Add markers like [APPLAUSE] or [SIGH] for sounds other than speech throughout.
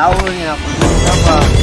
打我는게아 프.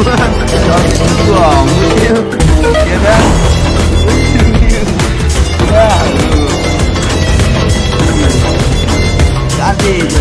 [LAUGHS] 兄弟，坐，五斤，别别，五斤，别，兄弟。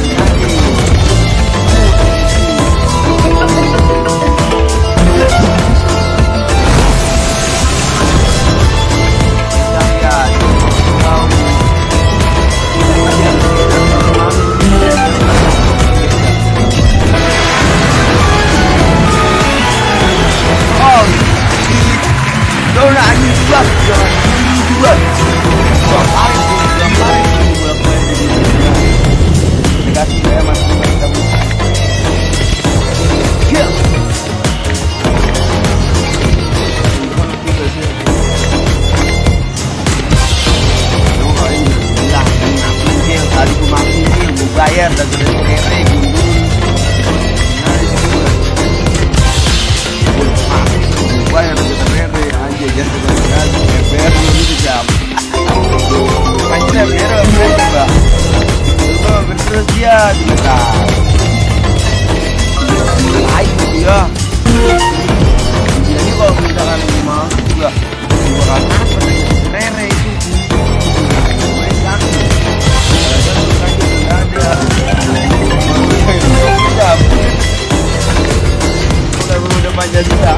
terus dia dibakar lain gitu ya jadi kalau misalkan mau juga bakal apa rere itu Udah, udah panjang juga.